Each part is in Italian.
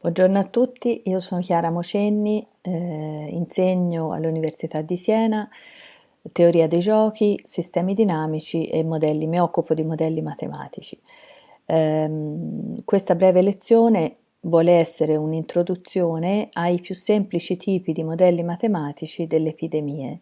Buongiorno a tutti, io sono Chiara Mocenni, eh, insegno all'Università di Siena teoria dei giochi, sistemi dinamici e modelli, mi occupo di modelli matematici. Eh, questa breve lezione vuole essere un'introduzione ai più semplici tipi di modelli matematici delle epidemie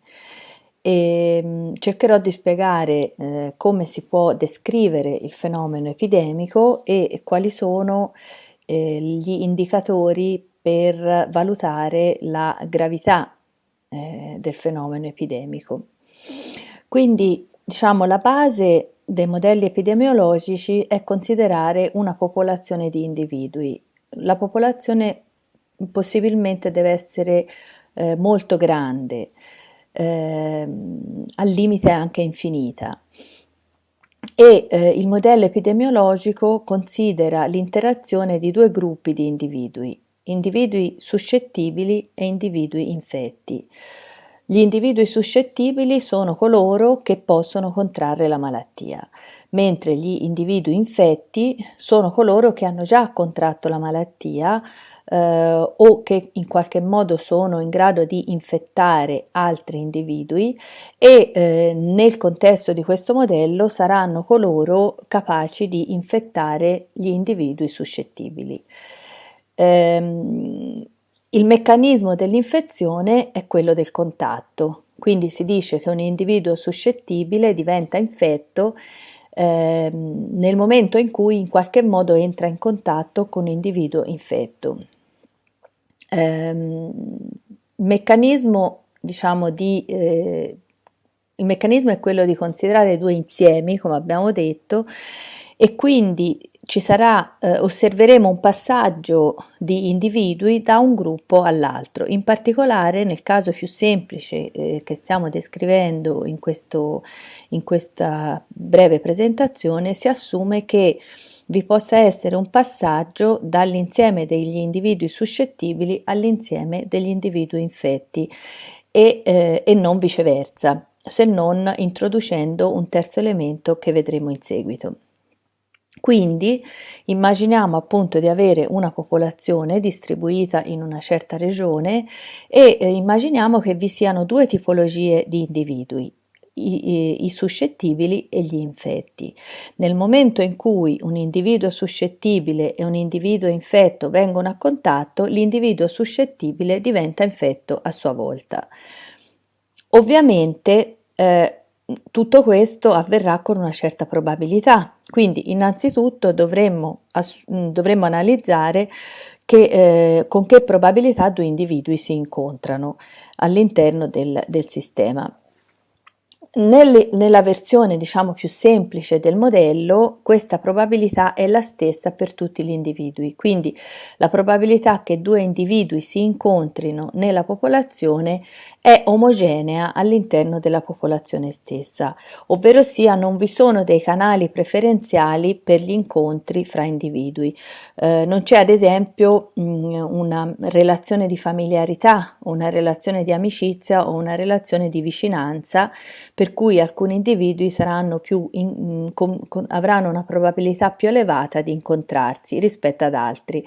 e mm, cercherò di spiegare eh, come si può descrivere il fenomeno epidemico e quali sono eh, gli indicatori per valutare la gravità eh, del fenomeno epidemico. Quindi diciamo la base dei modelli epidemiologici è considerare una popolazione di individui. La popolazione possibilmente deve essere eh, molto grande, eh, al limite anche infinita e eh, il modello epidemiologico considera l'interazione di due gruppi di individui, individui suscettibili e individui infetti. Gli individui suscettibili sono coloro che possono contrarre la malattia, mentre gli individui infetti sono coloro che hanno già contratto la malattia eh, o che in qualche modo sono in grado di infettare altri individui e eh, nel contesto di questo modello saranno coloro capaci di infettare gli individui suscettibili. Ehm, il meccanismo dell'infezione è quello del contatto, quindi si dice che un individuo suscettibile diventa infetto eh, nel momento in cui in qualche modo entra in contatto con un individuo infetto. Ehm, meccanismo, diciamo, di, eh, il meccanismo è quello di considerare due insiemi, come abbiamo detto, e quindi ci sarà, eh, osserveremo un passaggio di individui da un gruppo all'altro. In particolare, nel caso più semplice eh, che stiamo descrivendo in, questo, in questa breve presentazione, si assume che vi possa essere un passaggio dall'insieme degli individui suscettibili all'insieme degli individui infetti e, eh, e non viceversa, se non introducendo un terzo elemento che vedremo in seguito. Quindi immaginiamo appunto di avere una popolazione distribuita in una certa regione e eh, immaginiamo che vi siano due tipologie di individui, i, i, suscettibili e gli infetti. Nel momento in cui un individuo suscettibile e un individuo infetto vengono a contatto, l'individuo suscettibile diventa infetto a sua volta. Ovviamente eh, tutto questo avverrà con una certa probabilità, quindi innanzitutto dovremmo, dovremmo analizzare che, eh, con che probabilità due individui si incontrano all'interno del, del sistema. Nelle, nella versione diciamo più semplice del modello questa probabilità è la stessa per tutti gli individui, quindi la probabilità che due individui si incontrino nella popolazione è omogenea all'interno della popolazione stessa, ovvero sia non vi sono dei canali preferenziali per gli incontri fra individui. Eh, non c'è ad esempio mh, una relazione di familiarità, una relazione di amicizia o una relazione di vicinanza per cui alcuni individui in, con, con, avranno una probabilità più elevata di incontrarsi rispetto ad altri.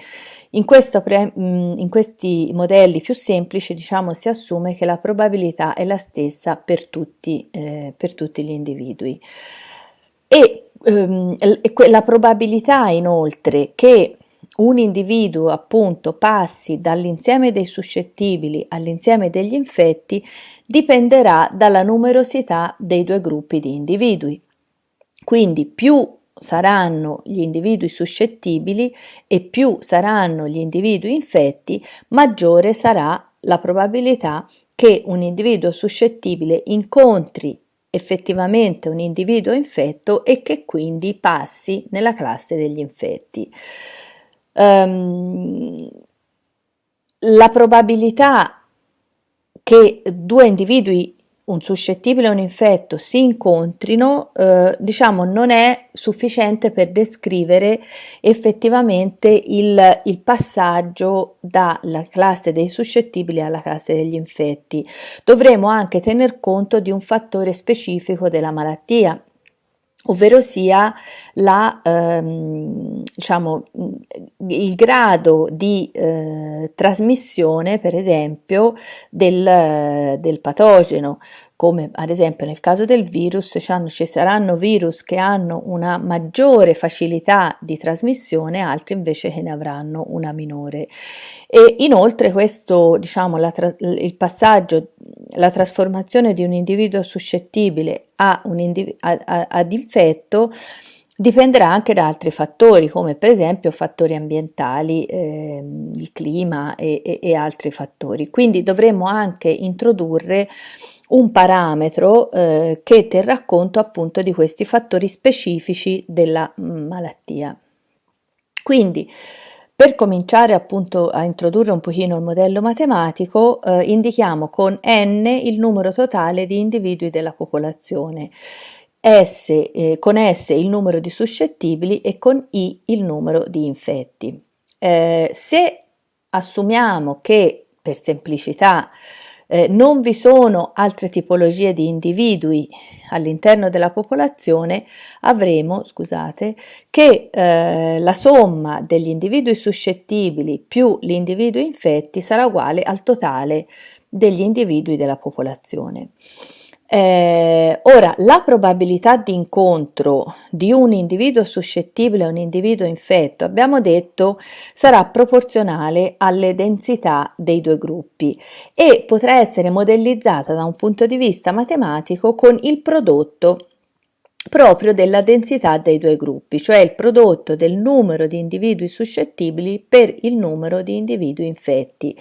In, pre, in questi modelli più semplici diciamo, si assume che la probabilità è la stessa per tutti, eh, per tutti gli individui. E ehm, la probabilità inoltre che un individuo appunto passi dall'insieme dei suscettibili all'insieme degli infetti dipenderà dalla numerosità dei due gruppi di individui. Quindi più saranno gli individui suscettibili e più saranno gli individui infetti, maggiore sarà la probabilità che un individuo suscettibile incontri effettivamente un individuo infetto e che quindi passi nella classe degli infetti. Um, la probabilità che due individui un suscettibile e un infetto si incontrino, eh, diciamo, non è sufficiente per descrivere effettivamente il, il, passaggio dalla classe dei suscettibili alla classe degli infetti. Dovremo anche tener conto di un fattore specifico della malattia, ovvero sia la, ehm, diciamo, il grado di eh, trasmissione, per esempio, del, del, patogeno, come ad esempio nel caso del virus, ci saranno virus che hanno una maggiore facilità di trasmissione, altri invece che ne avranno una minore. E inoltre questo, diciamo, la, il passaggio, la trasformazione di un individuo suscettibile a un individuo, ad infetto dipenderà anche da altri fattori come per esempio fattori ambientali, eh, il clima e, e, e, altri fattori. Quindi dovremo anche introdurre un parametro eh, che terrà conto appunto di questi fattori specifici della mm, malattia. Quindi per cominciare appunto a introdurre un pochino il modello matematico, eh, indichiamo con n il numero totale di individui della popolazione, S, eh, con S il numero di suscettibili e con I il numero di infetti. Eh, se assumiamo che per semplicità eh, non vi sono altre tipologie di individui all'interno della popolazione, avremo, scusate, che eh, la somma degli individui suscettibili più gli individui infetti sarà uguale al totale degli individui della popolazione. Eh, ora, la probabilità di incontro di un individuo suscettibile a un individuo infetto, abbiamo detto, sarà proporzionale alle densità dei due gruppi e potrà essere modellizzata da un punto di vista matematico con il prodotto proprio della densità dei due gruppi, cioè il prodotto del numero di individui suscettibili per il numero di individui infetti.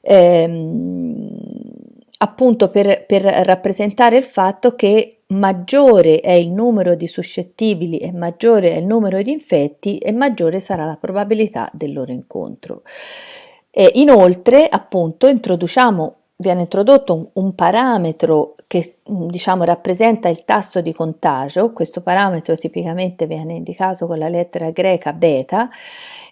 Ehm, appunto per, per rappresentare il fatto che maggiore è il numero di suscettibili e maggiore è il numero di infetti e maggiore sarà la probabilità del loro incontro. E inoltre, appunto, introduciamo, viene introdotto un, un parametro che diciamo rappresenta il tasso di contagio, questo parametro tipicamente viene indicato con la lettera greca beta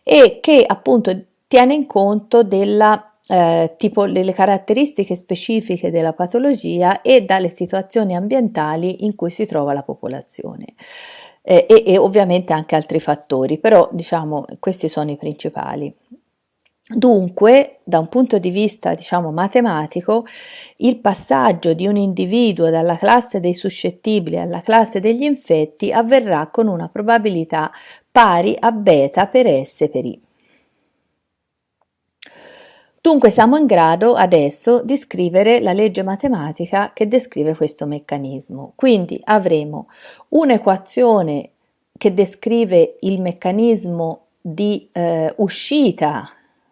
e che appunto tiene in conto della eh, tipo delle caratteristiche specifiche della patologia e dalle situazioni ambientali in cui si trova la popolazione. Eh, e, e ovviamente anche altri fattori, però diciamo questi sono i principali. Dunque, da un punto di vista diciamo matematico, il passaggio di un individuo dalla classe dei suscettibili alla classe degli infetti avverrà con una probabilità pari a beta per S per I. Dunque siamo in grado adesso di scrivere la legge matematica che descrive questo meccanismo. Quindi avremo un'equazione che descrive il meccanismo di eh, uscita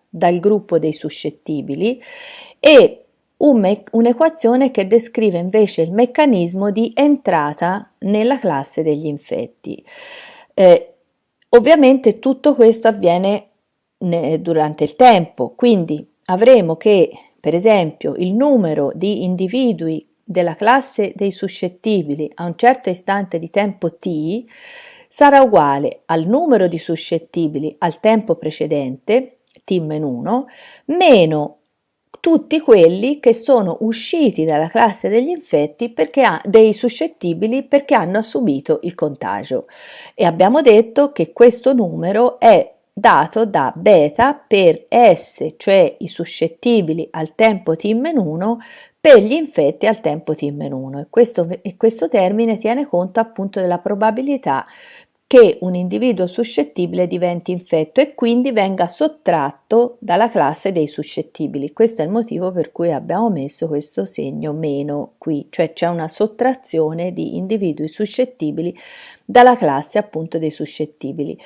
dal gruppo dei suscettibili e un un'equazione che descrive invece il meccanismo di entrata nella classe degli infetti. Eh, ovviamente tutto questo avviene durante il tempo, quindi avremo che, per esempio, il numero di individui della classe dei suscettibili a un certo istante di tempo t sarà uguale al numero di suscettibili al tempo precedente, t-1, meno tutti quelli che sono usciti dalla classe degli infetti perché ha, dei suscettibili perché hanno subito il contagio. E abbiamo detto che questo numero è dato da beta per S, cioè i suscettibili al tempo t-1, per gli infetti al tempo t-1 e questo, e questo termine tiene conto appunto della probabilità che un individuo suscettibile diventi infetto e quindi venga sottratto dalla classe dei suscettibili. Questo è il motivo per cui abbiamo messo questo segno meno qui, cioè c'è una sottrazione di individui suscettibili dalla classe appunto dei suscettibili.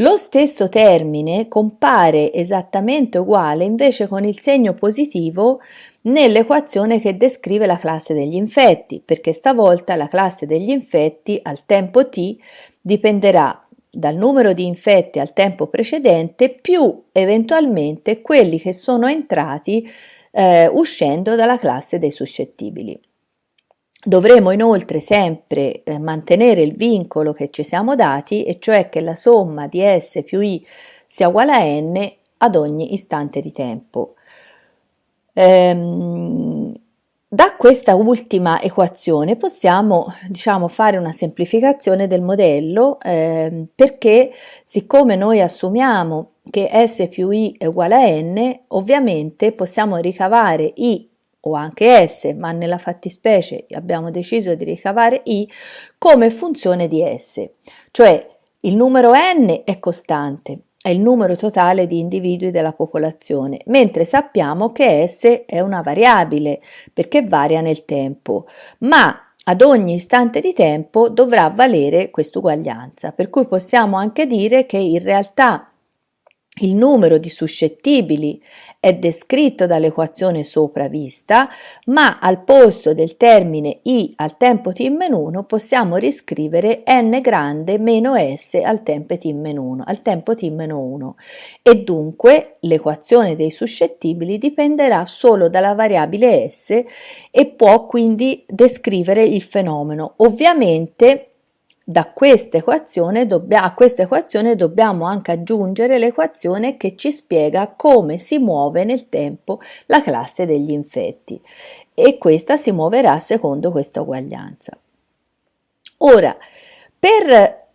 Lo stesso termine compare esattamente uguale invece con il segno positivo nell'equazione che descrive la classe degli infetti, perché stavolta la classe degli infetti al tempo t dipenderà dal numero di infetti al tempo precedente più eventualmente quelli che sono entrati eh, uscendo dalla classe dei suscettibili. Dovremo inoltre sempre eh, mantenere il vincolo che ci siamo dati, e cioè che la somma di S più I sia uguale a N ad ogni istante di tempo. Ehm, da questa ultima equazione possiamo diciamo, fare una semplificazione del modello eh, perché siccome noi assumiamo che S più I è uguale a N, ovviamente possiamo ricavare I o anche S, ma nella fattispecie abbiamo deciso di ricavare I come funzione di S, cioè il numero n è costante, è il numero totale di individui della popolazione, mentre sappiamo che S è una variabile perché varia nel tempo, ma ad ogni istante di tempo dovrà valere quest'uguaglianza, per cui possiamo anche dire che in realtà il numero di suscettibili è descritto dall'equazione sopra vista, ma al posto del termine i al tempo t-1 possiamo riscrivere n grande meno s al tempo t-1, al tempo t-1 e dunque l'equazione dei suscettibili dipenderà solo dalla variabile s e può quindi descrivere il fenomeno. Ovviamente da questa equazione a questa equazione dobbiamo anche aggiungere l'equazione che ci spiega come si muove nel tempo la classe degli infetti e questa si muoverà secondo questa uguaglianza. Ora, per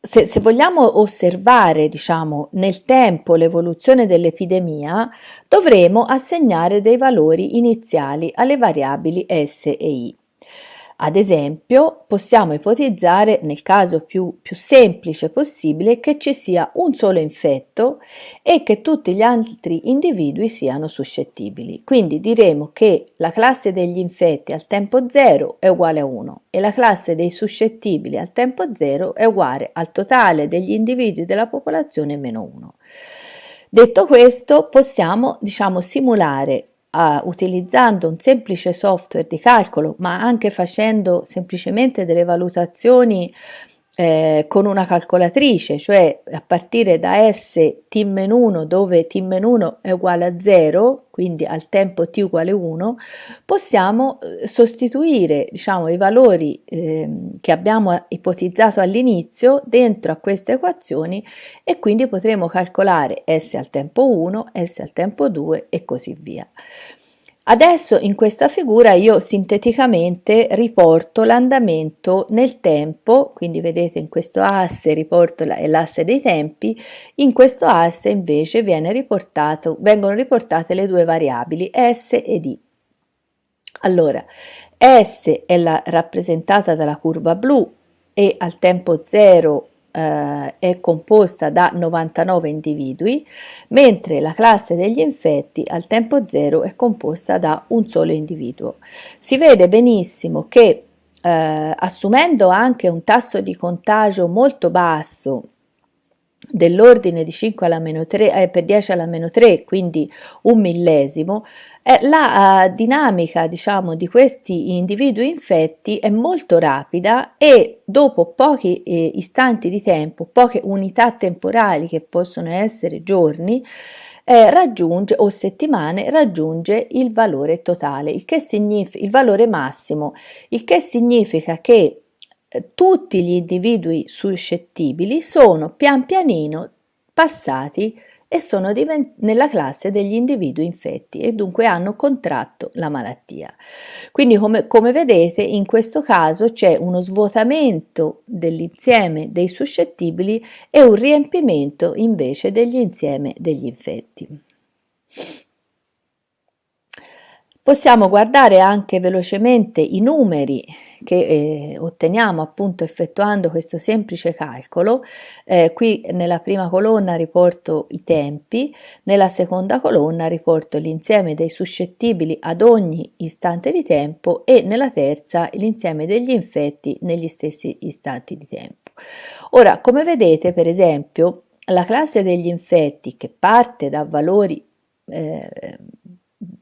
se, se, vogliamo osservare diciamo, nel tempo l'evoluzione dell'epidemia, dovremo assegnare dei valori iniziali alle variabili S e I. Ad esempio, possiamo ipotizzare, nel caso più, più, semplice possibile, che ci sia un solo infetto e che tutti gli altri individui siano suscettibili. Quindi diremo che la classe degli infetti al tempo 0 è uguale a 1 e la classe dei suscettibili al tempo 0 è uguale al totale degli individui della popolazione meno 1. Detto questo, possiamo diciamo, simulare uh, utilizzando un semplice software di calcolo, ma anche facendo semplicemente delle valutazioni eh, con una calcolatrice, cioè a partire da S t-1 dove t-1 è uguale a 0, quindi al tempo t uguale 1, possiamo eh, sostituire diciamo, i valori eh, che abbiamo ipotizzato all'inizio dentro a queste equazioni e quindi potremo calcolare S al tempo 1, S al tempo 2 e così via. Adesso in questa figura io sinteticamente riporto l'andamento nel tempo, quindi vedete in questo asse riporto l'asse dei tempi, in questo asse invece vengono riportate le due variabili S ed I. Allora, S è la, rappresentata dalla curva blu e al tempo 0 eh, è composta da 99 individui, mentre la classe degli infetti al tempo zero è composta da un solo individuo. Si vede benissimo che eh, assumendo anche un tasso di contagio molto basso dell'ordine di 5 alla meno 3 eh, per 10 alla meno 3 quindi un millesimo eh, la uh, dinamica diciamo di questi individui infetti è molto rapida e dopo pochi eh, istanti di tempo poche unità temporali che possono essere giorni eh, raggiunge o settimane raggiunge il valore totale il che significa il valore massimo il che significa che eh, tutti gli individui suscettibili sono pian pianino passati e sono nella classe degli individui infetti e dunque hanno contratto la malattia. Quindi come, come vedete in questo caso c'è uno svuotamento dell'insieme dei suscettibili e un riempimento invece degli insieme degli infetti. Possiamo guardare anche velocemente i numeri che eh, otteniamo appunto effettuando questo semplice calcolo. Eh, qui nella prima colonna riporto i tempi, nella seconda colonna riporto l'insieme dei suscettibili ad ogni istante di tempo e nella terza l'insieme degli infetti negli stessi istanti di tempo. Ora, come vedete, per esempio, la classe degli infetti che parte da valori eh,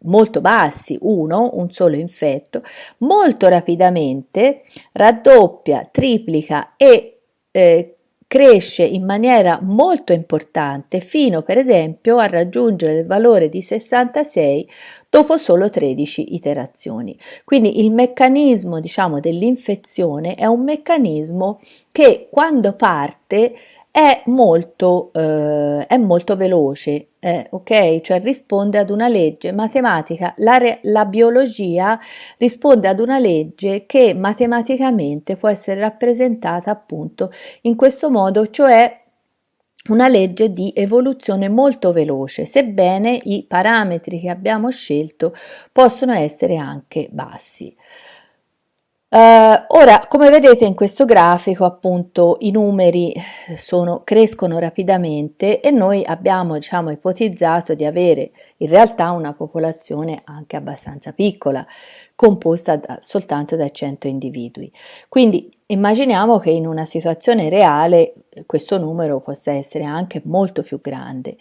molto bassi, uno, un solo infetto, molto rapidamente raddoppia, triplica e eh, cresce in maniera molto importante fino per esempio a raggiungere il valore di 66 dopo solo 13 iterazioni. Quindi il meccanismo diciamo dell'infezione è un meccanismo che quando parte è molto, eh, è molto veloce, eh, ok? Cioè risponde ad una legge matematica, la, la biologia risponde ad una legge che matematicamente può essere rappresentata appunto in questo modo, cioè una legge di evoluzione molto veloce, sebbene i parametri che abbiamo scelto possono essere anche bassi. Uh, ora, come vedete in questo grafico, appunto, i numeri sono, crescono rapidamente e noi abbiamo, diciamo, ipotizzato di avere in realtà una popolazione anche abbastanza piccola, composta da, soltanto da 100 individui. Quindi immaginiamo che in una situazione reale questo numero possa essere anche molto più grande.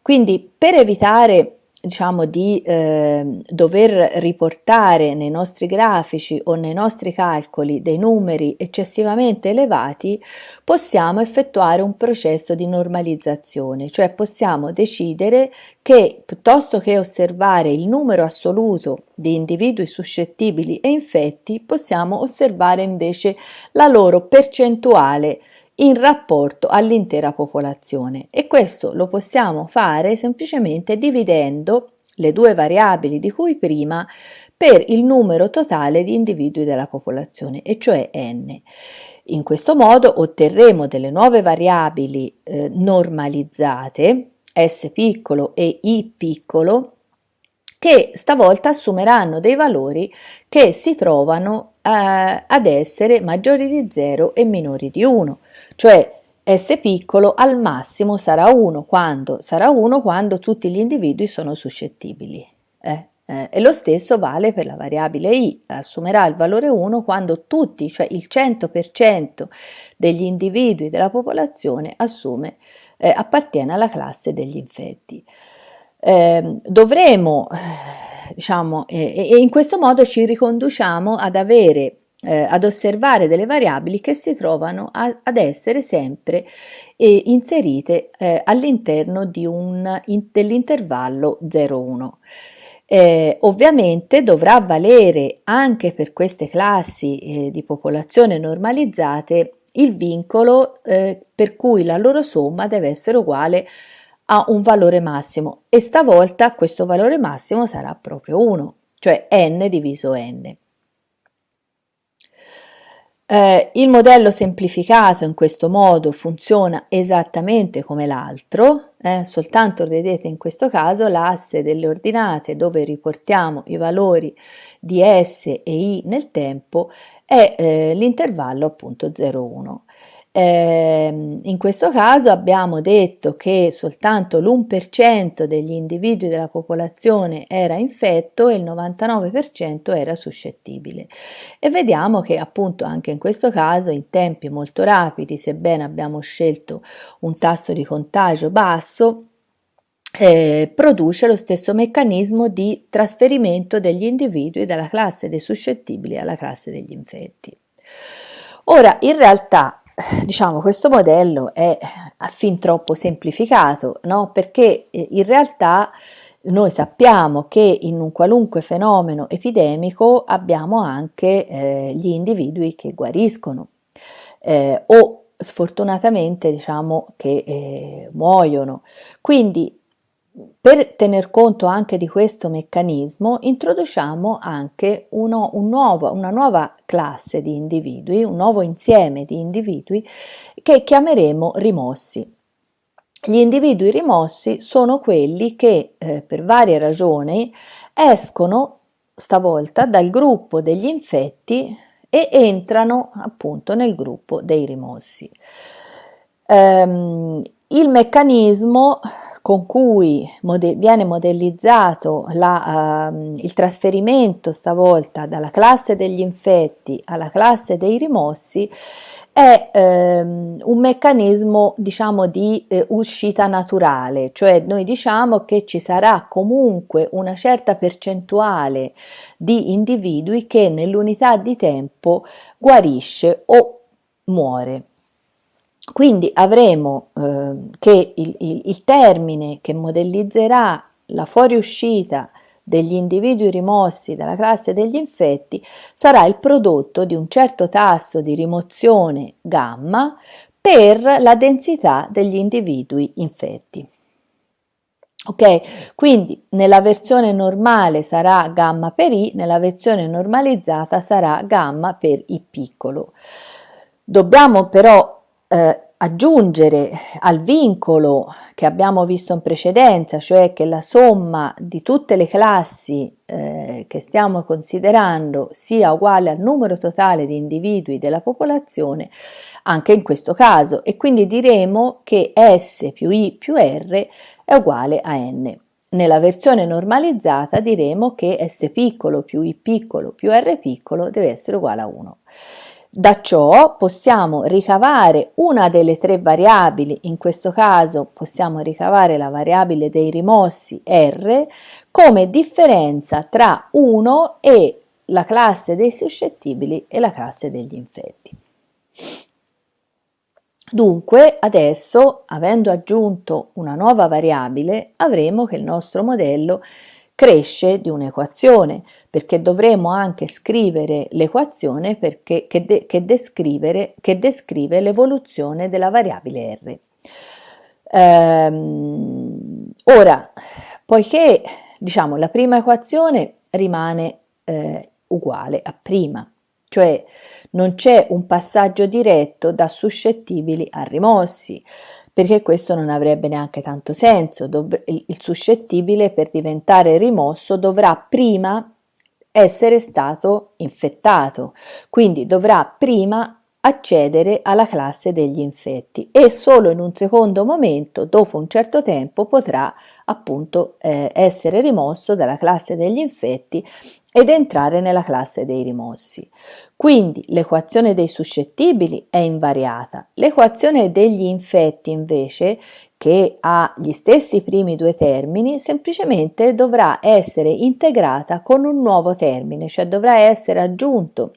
Quindi per evitare diciamo di eh, dover riportare nei nostri grafici o nei nostri calcoli dei numeri eccessivamente elevati, possiamo effettuare un processo di normalizzazione, cioè possiamo decidere che piuttosto che osservare il numero assoluto di individui suscettibili e infetti, possiamo osservare invece la loro percentuale in rapporto all'intera popolazione e questo lo possiamo fare semplicemente dividendo le due variabili di cui prima per il numero totale di individui della popolazione, e cioè n. In questo modo otterremo delle nuove variabili eh, normalizzate, s piccolo e i piccolo, che stavolta assumeranno dei valori che si trovano eh, ad essere maggiori di 0 e minori di 1 cioè S piccolo al massimo sarà 1 quando, sarà 1 quando tutti gli individui sono suscettibili. Eh, eh, e lo stesso vale per la variabile i, assumerà il valore 1 quando tutti, cioè il 100% degli individui della popolazione assume, eh, appartiene alla classe degli infetti. Ehm, dovremo, eh, diciamo, e in questo modo ci riconduciamo ad avere eh, ad osservare delle variabili che si trovano a, ad essere sempre eh, inserite eh, all'interno in, dell'intervallo 0,1. Eh, ovviamente dovrà valere anche per queste classi eh, di popolazione normalizzate il vincolo eh, per cui la loro somma deve essere uguale a un valore massimo e stavolta questo valore massimo sarà proprio 1, cioè n diviso n. Eh, il modello semplificato in questo modo funziona esattamente come l'altro, eh, soltanto vedete in questo caso l'asse delle ordinate dove riportiamo i valori di S e I nel tempo è eh, l'intervallo appunto 0,1. Eh, in questo caso abbiamo detto che soltanto l'1% degli individui della popolazione era infetto e il 99% era suscettibile e vediamo che appunto anche in questo caso in tempi molto rapidi sebbene abbiamo scelto un tasso di contagio basso eh, produce lo stesso meccanismo di trasferimento degli individui dalla classe dei suscettibili alla classe degli infetti. Ora, in realtà diciamo questo modello è fin troppo semplificato, no? perché eh, in realtà noi sappiamo che in un qualunque fenomeno epidemico abbiamo anche eh, gli individui che guariscono eh, o sfortunatamente diciamo che eh, muoiono. Quindi per tener conto anche di questo meccanismo introduciamo anche uno, un nuovo, una nuova classe di individui, un nuovo insieme di individui che chiameremo rimossi. Gli individui rimossi sono quelli che eh, per varie ragioni escono stavolta dal gruppo degli infetti e entrano appunto nel gruppo dei rimossi. Um, il meccanismo con cui mode viene modellizzato la, uh, il trasferimento stavolta dalla classe degli infetti alla classe dei rimossi è ehm, un meccanismo diciamo di eh, uscita naturale, cioè noi diciamo che ci sarà comunque una certa percentuale di individui che nell'unità di tempo guarisce o muore. Quindi avremo eh, che il, il, il termine che modellizzerà la fuoriuscita degli individui rimossi dalla classe degli infetti sarà il prodotto di un certo tasso di rimozione gamma per la densità degli individui infetti. Ok, quindi nella versione normale sarà gamma per i, nella versione normalizzata sarà gamma per i piccolo. Dobbiamo però eh, aggiungere al vincolo che abbiamo visto in precedenza, cioè che la somma di tutte le classi eh, che stiamo considerando sia uguale al numero totale di individui della popolazione, anche in questo caso, e quindi diremo che S più I più R è uguale a n. Nella versione normalizzata diremo che S piccolo più I piccolo più R piccolo deve essere uguale a 1. Da ciò possiamo ricavare una delle tre variabili, in questo caso possiamo ricavare la variabile dei rimossi R come differenza tra 1 e la classe dei suscettibili e la classe degli infetti. Dunque, adesso, avendo aggiunto una nuova variabile, avremo che il nostro modello cresce di un'equazione, perché dovremo anche scrivere l'equazione che, de, che, che descrive l'evoluzione della variabile r. Ehm, ora, poiché diciamo, la prima equazione rimane eh, uguale a prima, cioè non c'è un passaggio diretto da suscettibili a rimossi, perché questo non avrebbe neanche tanto senso. il suscettibile per diventare rimosso dovrà prima essere stato infettato, quindi dovrà prima accedere alla classe degli infetti e solo in un secondo momento, dopo un certo tempo, potrà appunto eh, essere rimosso dalla classe degli infetti ed entrare nella classe dei rimossi. Quindi l'equazione dei suscettibili è invariata. L'equazione degli infetti invece, che ha gli stessi primi due termini, semplicemente dovrà essere integrata con un nuovo termine, cioè dovrà essere aggiunto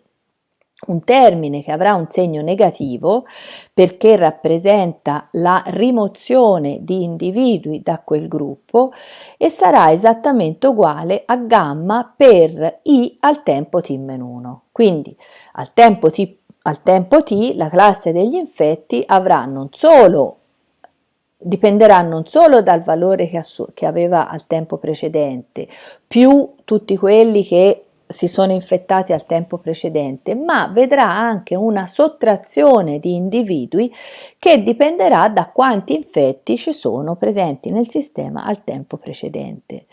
un termine che avrà un segno negativo perché rappresenta la rimozione di individui da quel gruppo e sarà esattamente uguale a gamma per i al tempo t-1. Quindi al tempo t, al tempo t la classe degli infetti avrà non solo dipenderà non solo dal valore che, che aveva al tempo precedente, più tutti quelli che si sono infettati al tempo precedente, ma vedrà anche una sottrazione di individui che dipenderà da quanti infetti ci sono presenti nel sistema al tempo precedente.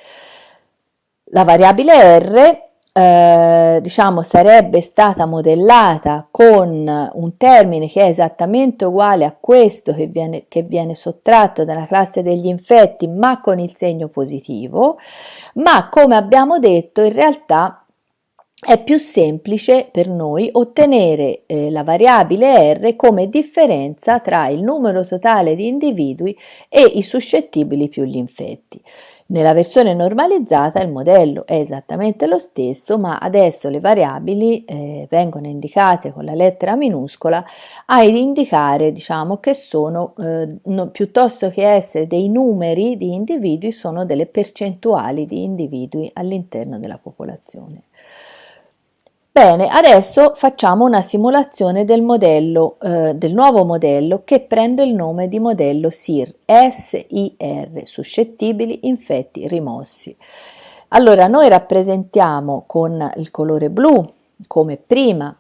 La variabile R eh, diciamo sarebbe stata modellata con un termine che è esattamente uguale a questo che viene, che viene sottratto dalla classe degli infetti ma con il segno positivo ma come abbiamo detto in realtà è più semplice per noi ottenere eh, la variabile R come differenza tra il numero totale di individui e i suscettibili più gli infetti. Nella versione normalizzata il modello è esattamente lo stesso, ma adesso le variabili eh, vengono indicate con la lettera minuscola a indicare diciamo, che sono, eh, no, piuttosto che essere dei numeri di individui, sono delle percentuali di individui all'interno della popolazione. Bene, adesso facciamo una simulazione del modello, eh, del nuovo modello che prende il nome di modello SIR, SIR, suscettibili, infetti, rimossi. Allora, noi rappresentiamo con il colore blu, come prima,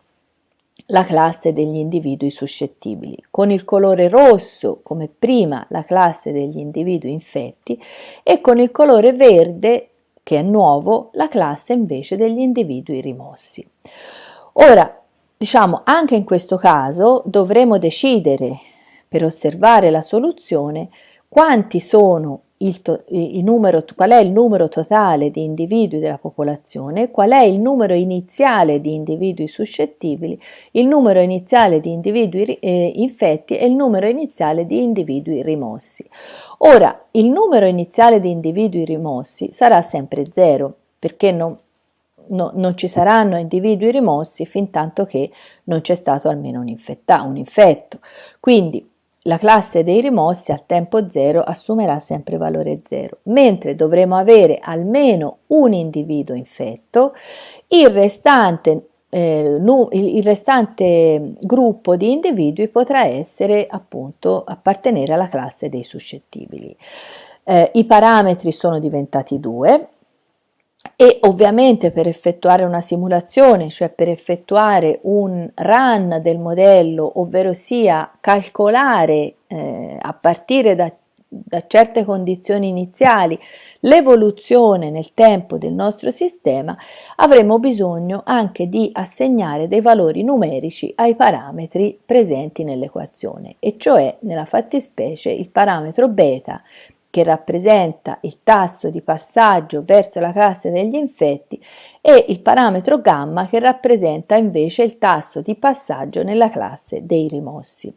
la classe degli individui suscettibili, con il colore rosso come prima la classe degli individui infetti e con il colore verde che è nuovo, la classe invece degli individui rimossi. Ora, diciamo, anche in questo caso dovremo decidere, per osservare la soluzione, quanti sono il, il numero, qual è il numero totale di individui della popolazione, qual è il numero iniziale di individui suscettibili, il numero iniziale di individui eh, infetti e il numero iniziale di individui rimossi. Ora, il numero iniziale di individui rimossi sarà sempre zero, perché non, no, non ci saranno individui rimossi fin tanto che non c'è stato almeno un, infetta, un infetto. Quindi la classe dei rimossi al tempo zero assumerà sempre valore zero, mentre dovremo avere almeno un individuo infetto, il restante eh, il restante gruppo di individui potrà essere appunto appartenere alla classe dei suscettibili. Eh, I parametri sono diventati due e ovviamente per effettuare una simulazione, cioè per effettuare un run del modello, ovvero sia calcolare eh, a partire da da certe condizioni iniziali l'evoluzione nel tempo del nostro sistema, avremo bisogno anche di assegnare dei valori numerici ai parametri presenti nell'equazione, e cioè nella fattispecie il parametro beta che rappresenta il tasso di passaggio verso la classe degli infetti e il parametro gamma che rappresenta invece il tasso di passaggio nella classe dei rimossi.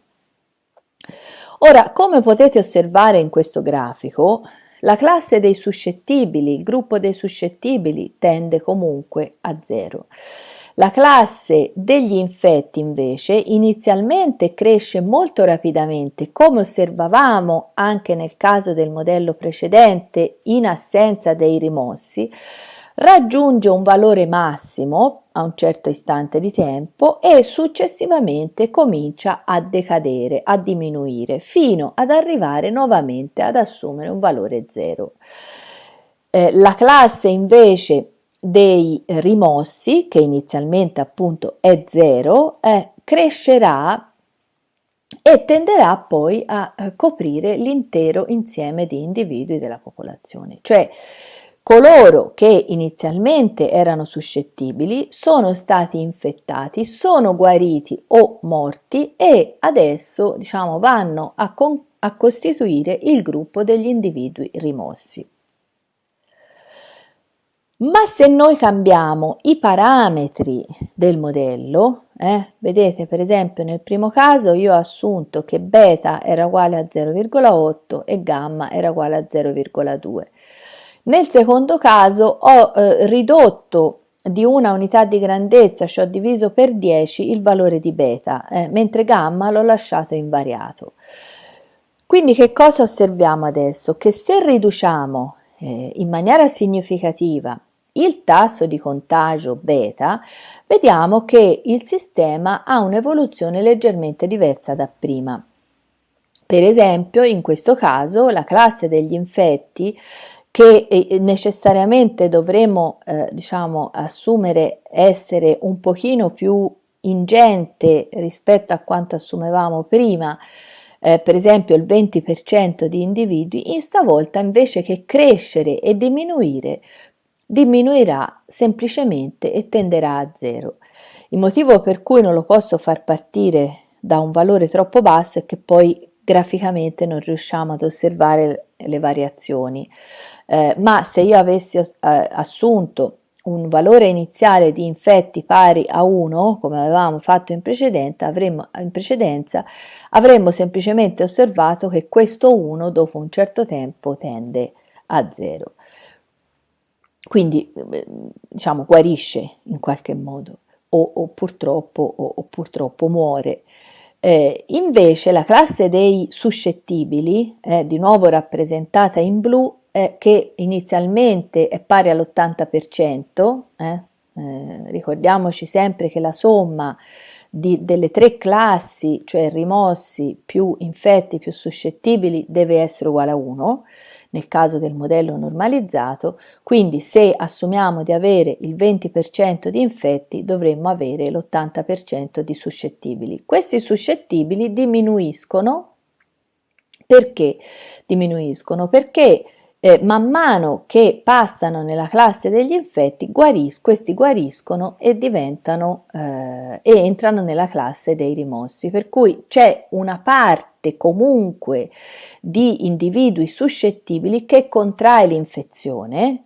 Ora, come potete osservare in questo grafico, la classe dei suscettibili, il gruppo dei suscettibili tende comunque a zero. La classe degli infetti invece inizialmente cresce molto rapidamente, come osservavamo anche nel caso del modello precedente in assenza dei rimossi, raggiunge un valore massimo a un certo istante di tempo e successivamente comincia a decadere, a diminuire, fino ad arrivare nuovamente ad assumere un valore zero. Eh, la classe invece dei rimossi, che inizialmente appunto è zero, eh, crescerà e tenderà poi a eh, coprire l'intero insieme di individui della popolazione. Cioè Coloro che inizialmente erano suscettibili sono stati infettati, sono guariti o morti e adesso diciamo, vanno a, a costituire il gruppo degli individui rimossi. Ma se noi cambiamo i parametri del modello, eh, vedete per esempio nel primo caso io ho assunto che beta era uguale a 0,8 e gamma era uguale a 0,2. Nel secondo caso ho eh, ridotto di una unità di grandezza, cioè ho diviso per 10 il valore di beta, eh, mentre gamma l'ho lasciato invariato. Quindi che cosa osserviamo adesso? Che se riduciamo eh, in maniera significativa il tasso di contagio beta, vediamo che il sistema ha un'evoluzione leggermente diversa da prima. Per esempio, in questo caso, la classe degli infetti che eh, necessariamente dovremo eh, diciamo, assumere essere un pochino più ingente rispetto a quanto assumevamo prima, eh, per esempio il 20% di individui, in stavolta invece che crescere e diminuire, diminuirà semplicemente e tenderà a zero. Il motivo per cui non lo posso far partire da un valore troppo basso è che poi graficamente non riusciamo ad osservare le variazioni eh, ma se io avessi eh, assunto un valore iniziale di infetti pari a 1, come avevamo fatto in avremmo, in precedenza, avremmo semplicemente osservato che questo 1 dopo un certo tempo tende a 0. Quindi, eh, diciamo, guarisce in qualche modo, o, o purtroppo, o, o purtroppo muore. Eh, invece la classe dei suscettibili, eh, di nuovo rappresentata in blu, eh, che inizialmente è pari all'80%, eh, eh, ricordiamoci sempre che la somma di, delle tre classi, cioè rimossi più infetti più suscettibili, deve essere uguale a 1 nel caso del modello normalizzato, quindi se assumiamo di avere il 20% di infetti dovremmo avere l'80% di suscettibili. Questi suscettibili diminuiscono perché diminuiscono? Perché eh, man mano che passano nella classe degli infetti, guaris questi guariscono e diventano eh, e entrano nella classe dei rimossi. Per cui c'è una parte comunque di individui suscettibili che contrae l'infezione,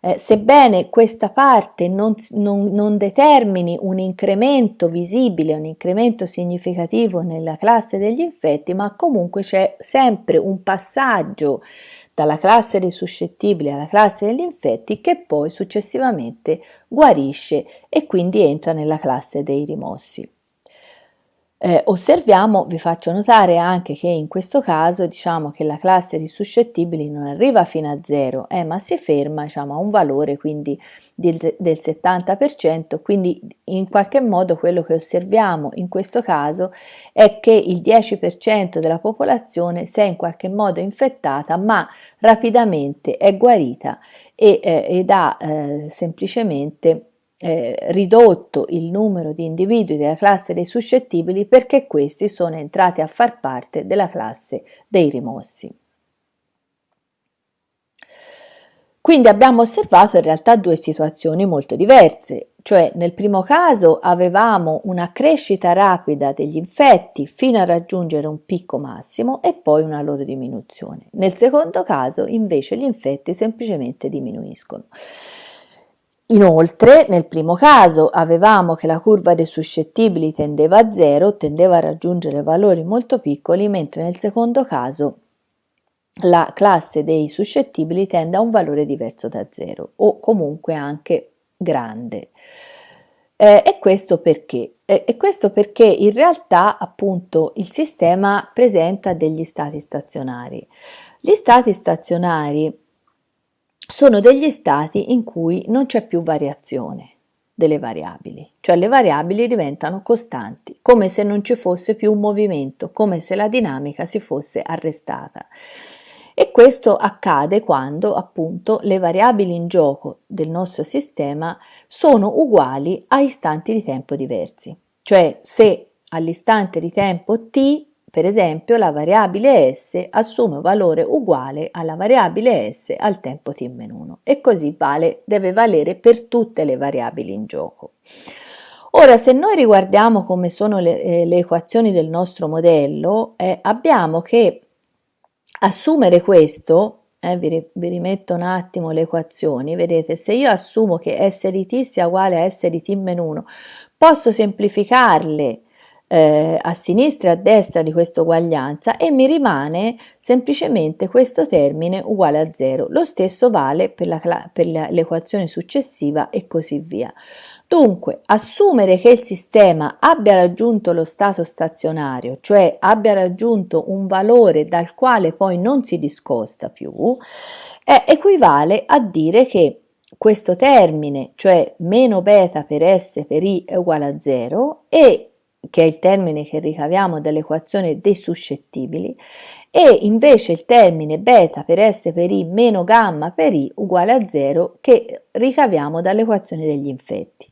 eh, sebbene questa parte non, non, non, determini un incremento visibile, un incremento significativo nella classe degli infetti, ma comunque c'è sempre un passaggio dalla classe dei suscettibili alla classe degli infetti che poi successivamente guarisce e quindi entra nella classe dei rimossi. Eh, osserviamo, vi faccio notare anche che in questo caso diciamo che la classe di suscettibili non arriva fino a 0, eh, ma si ferma diciamo, a un valore quindi del, del 70%, quindi in qualche modo quello che osserviamo in questo caso è che il 10% della popolazione si è in qualche modo infettata ma rapidamente è guarita e, eh, ed ha eh, semplicemente eh, ridotto il numero di individui della classe dei suscettibili perché questi sono entrati a far parte della classe dei rimossi. Quindi abbiamo osservato in realtà due situazioni molto diverse, cioè nel primo caso avevamo una crescita rapida degli infetti fino a raggiungere un picco massimo e poi una loro diminuzione. Nel secondo caso invece gli infetti semplicemente diminuiscono. Inoltre, nel primo caso avevamo che la curva dei suscettibili tendeva a zero, tendeva a raggiungere valori molto piccoli, mentre nel secondo caso la classe dei suscettibili tende a un valore diverso da zero o comunque anche grande. Eh, e questo perché? Eh, e questo perché in realtà appunto il sistema presenta degli stati stazionari. Gli stati stazionari sono degli stati in cui non c'è più variazione delle variabili, cioè le variabili diventano costanti, come se non ci fosse più un movimento, come se la dinamica si fosse arrestata. E questo accade quando appunto le variabili in gioco del nostro sistema sono uguali a istanti di tempo diversi, cioè se all'istante di tempo t per esempio, la variabile s assume un valore uguale alla variabile s al tempo t-1 e così vale, deve valere per tutte le variabili in gioco. Ora, se noi riguardiamo come sono le, eh, le equazioni del nostro modello, eh, abbiamo che assumere questo, eh, vi, vi, rimetto un attimo le equazioni, vedete, se io assumo che s di t sia uguale a s di t-1, posso semplificarle eh, a sinistra e a destra di questa uguaglianza e mi rimane semplicemente questo termine uguale a 0. Lo stesso vale per, l'equazione successiva e così via. Dunque, assumere che il sistema abbia raggiunto lo stato stazionario, cioè abbia raggiunto un valore dal quale poi non si discosta più, eh, equivale a dire che questo termine, cioè meno beta per S per I è uguale a 0 e che è il termine che ricaviamo dall'equazione dei suscettibili, e invece il termine beta per S per I meno gamma per I uguale a 0 che ricaviamo dall'equazione degli infetti.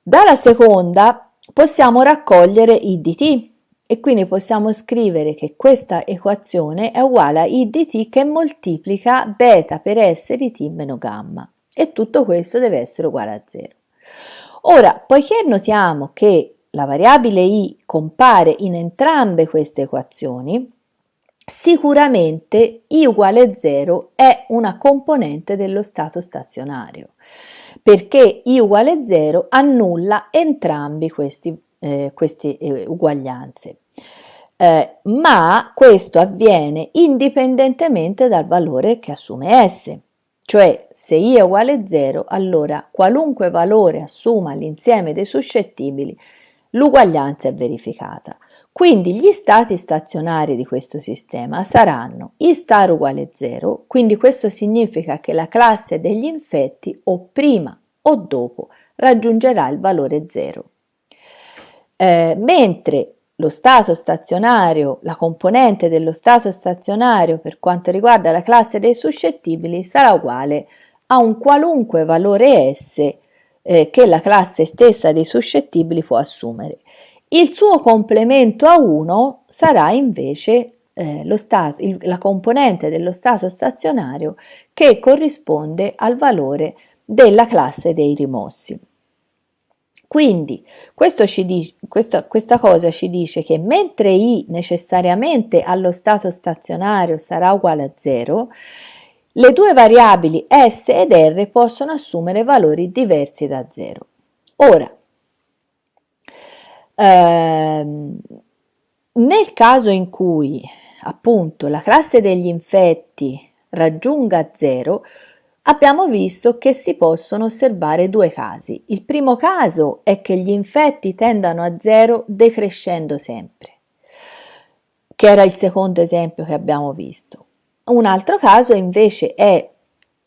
Dalla seconda possiamo raccogliere I di t e quindi possiamo scrivere che questa equazione è uguale a I di t che moltiplica beta per S di t meno gamma e tutto questo deve essere uguale a 0. Ora, poiché notiamo che la variabile i compare in entrambe queste equazioni, sicuramente i uguale 0 è una componente dello stato stazionario, perché i uguale 0 annulla entrambi questi, eh, queste eh, uguaglianze. Eh, ma questo avviene indipendentemente dal valore che assume S. Cioè, se i è uguale 0, allora qualunque valore assuma l'insieme dei suscettibili l'uguaglianza è verificata. Quindi gli stati stazionari di questo sistema saranno I star uguale 0, quindi questo significa che la classe degli infetti o prima o dopo raggiungerà il valore 0. Eh, mentre lo stato stazionario, la componente dello stato stazionario per quanto riguarda la classe dei suscettibili sarà uguale a un qualunque valore S eh, che la classe stessa dei suscettibili può assumere. Il suo complemento a 1 sarà invece eh, stato, il, la componente dello stato stazionario che corrisponde al valore della classe dei rimossi. Quindi dice, questa, questa cosa ci dice che mentre i necessariamente allo stato stazionario sarà uguale a 0, le due variabili S ed R possono assumere valori diversi da 0. Ora, ehm, nel caso in cui appunto la classe degli infetti raggiunga 0, abbiamo visto che si possono osservare due casi. Il primo caso è che gli infetti tendano a zero decrescendo sempre, che era il secondo esempio che abbiamo visto. Un altro caso invece è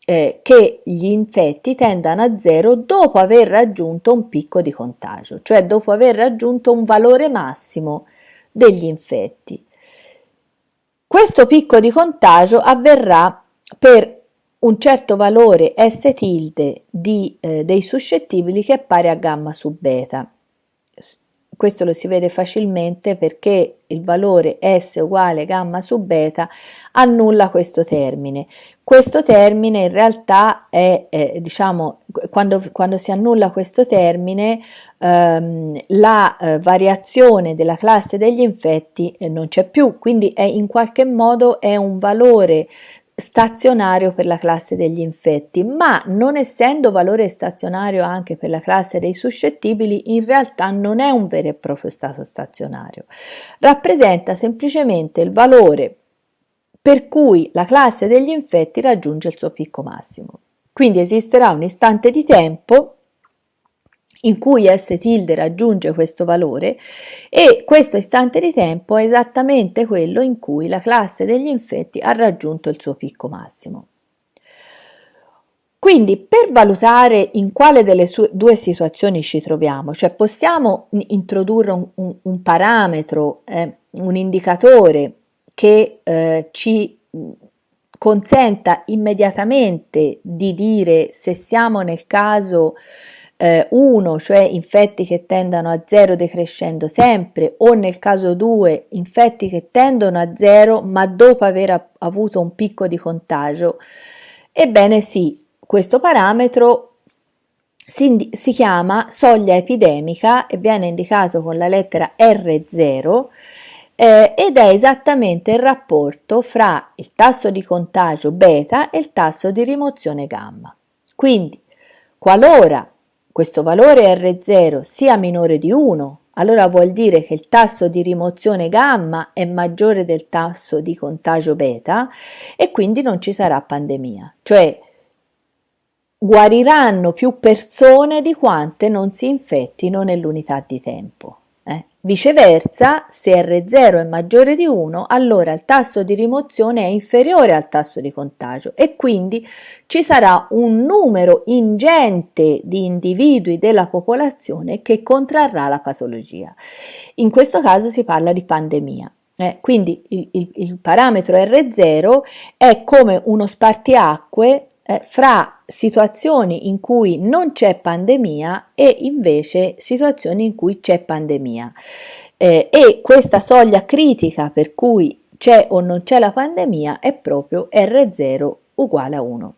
eh, che gli infetti tendano a zero dopo aver raggiunto un picco di contagio, cioè dopo aver raggiunto un valore massimo degli infetti. Questo picco di contagio avverrà per un certo valore S tilde di, eh, dei suscettibili che è pari a gamma su beta. Questo lo si vede facilmente perché il valore S uguale gamma su beta annulla questo termine. Questo termine in realtà è, eh, diciamo, quando, quando, si annulla questo termine, ehm, la eh, variazione della classe degli infetti eh, non c'è più, quindi è in qualche modo è un valore stazionario per la classe degli infetti, ma non essendo valore stazionario anche per la classe dei suscettibili, in realtà non è un vero e proprio stato stazionario. Rappresenta semplicemente il valore per cui la classe degli infetti raggiunge il suo picco massimo. Quindi esisterà un istante di tempo in cui S tilde raggiunge questo valore e questo istante di tempo è esattamente quello in cui la classe degli infetti ha raggiunto il suo picco massimo. Quindi per valutare in quale delle due situazioni ci troviamo, cioè possiamo introdurre un, un, un parametro, eh, un indicatore che eh, ci consenta immediatamente di dire se siamo nel caso 1, eh, cioè infetti che tendono a 0 decrescendo sempre, o nel caso 2, infetti che tendono a 0 ma dopo aver avuto un picco di contagio, ebbene sì, questo parametro si, si chiama soglia epidemica e viene indicato con la lettera R0 eh, ed è esattamente il rapporto fra il tasso di contagio beta e il tasso di rimozione gamma. Quindi, qualora questo valore R0 sia minore di 1, allora vuol dire che il tasso di rimozione gamma è maggiore del tasso di contagio beta e quindi non ci sarà pandemia, cioè guariranno più persone di quante non si infettino nell'unità di tempo. Viceversa, se R0 è maggiore di 1, allora il tasso di rimozione è inferiore al tasso di contagio e quindi ci sarà un numero ingente di individui della popolazione che contrarrà la patologia. In questo caso si parla di pandemia. Eh, quindi il, il, il parametro R0 è come uno spartiacque eh, fra situazioni in cui non c'è pandemia e invece situazioni in cui c'è pandemia. Eh, e questa soglia critica per cui c'è o non c'è la pandemia è proprio R0 uguale a 1.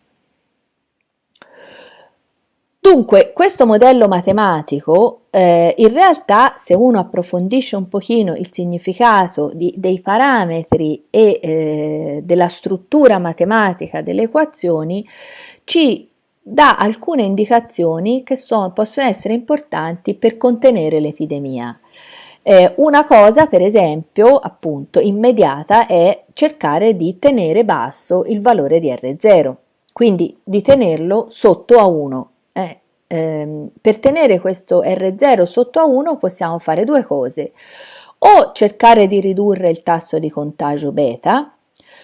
Dunque, questo modello matematico, eh, in realtà, se uno approfondisce un pochino il significato di, dei parametri e eh, della struttura matematica delle equazioni, ci dà alcune indicazioni che sono, possono essere importanti per contenere l'epidemia. Eh, una cosa, per esempio, appunto, immediata è cercare di tenere basso il valore di R0, quindi di tenerlo sotto a 1 eh, ehm, per tenere questo R0 sotto a 1 possiamo fare due cose, o cercare di ridurre il tasso di contagio beta,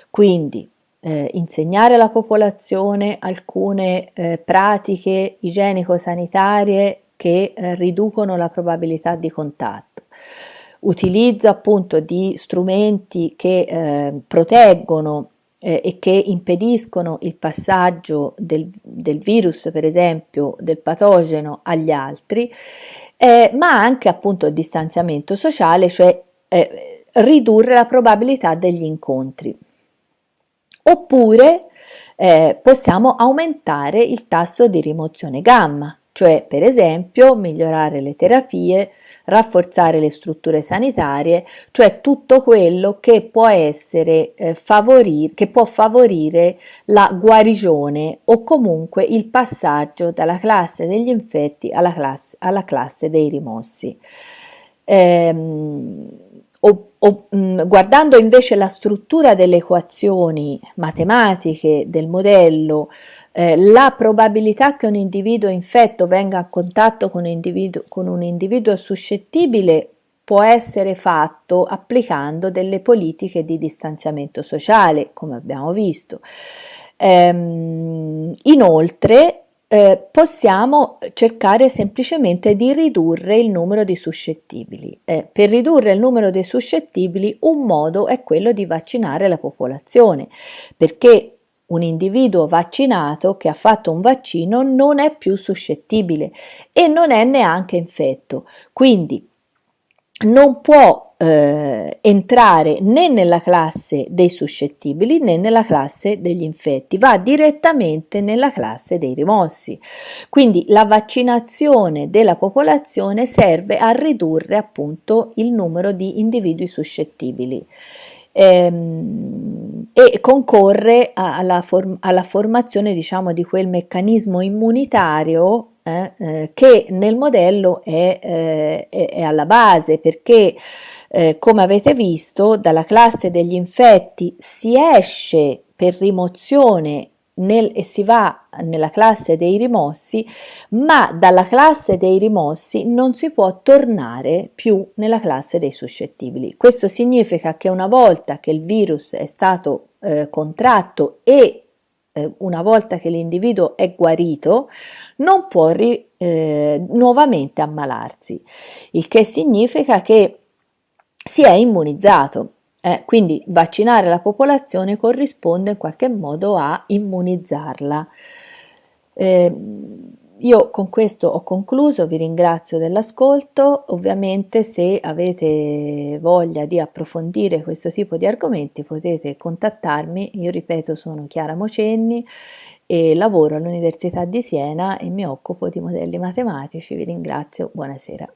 quindi eh, insegnare alla popolazione alcune eh, pratiche igienico-sanitarie che eh, riducono la probabilità di contatto. Utilizzo appunto di strumenti che eh, proteggono eh, e che impediscono il passaggio del, del, virus, per esempio, del patogeno agli altri, eh, ma anche appunto il distanziamento sociale, cioè eh, ridurre la probabilità degli incontri. Oppure eh, possiamo aumentare il tasso di rimozione gamma, cioè per esempio migliorare le terapie, rafforzare le strutture sanitarie, cioè tutto quello che può essere eh, favorire, che può favorire la guarigione o comunque il passaggio dalla classe degli infetti alla classe, alla classe dei rimossi. Ehm, o, o, mh, mm, guardando invece la struttura delle equazioni matematiche del modello eh, la probabilità che un individuo infetto venga a contatto con un individuo, con un individuo suscettibile può essere fatto applicando delle politiche di distanziamento sociale, come abbiamo visto. Ehm, inoltre, eh, possiamo cercare semplicemente di ridurre il numero di suscettibili. Eh, per ridurre il numero dei suscettibili un modo è quello di vaccinare la popolazione, perché un individuo vaccinato che ha fatto un vaccino non è più suscettibile e non è neanche infetto, quindi non può eh, entrare né nella classe dei suscettibili né nella classe degli infetti, va direttamente nella classe dei rimossi. Quindi la vaccinazione della popolazione serve a ridurre appunto il numero di individui suscettibili ehm, e concorre alla, form alla formazione diciamo di quel meccanismo immunitario eh, eh, che nel modello è, eh, è alla base perché eh, come avete visto dalla classe degli infetti si esce per rimozione nel, e si va nella classe dei rimossi, ma dalla classe dei rimossi non si può tornare più nella classe dei suscettibili. Questo significa che una volta che il virus è stato eh, contratto e eh, una volta che l'individuo è guarito, non può ri, eh, nuovamente ammalarsi, il che significa che si è immunizzato. Eh, quindi vaccinare la popolazione corrisponde in qualche modo a immunizzarla. Eh, io con questo ho concluso, vi ringrazio dell'ascolto, ovviamente se avete voglia di approfondire questo tipo di argomenti potete contattarmi, io ripeto sono Chiara Mocenni e lavoro all'Università di Siena e mi occupo di modelli matematici, vi ringrazio, buonasera.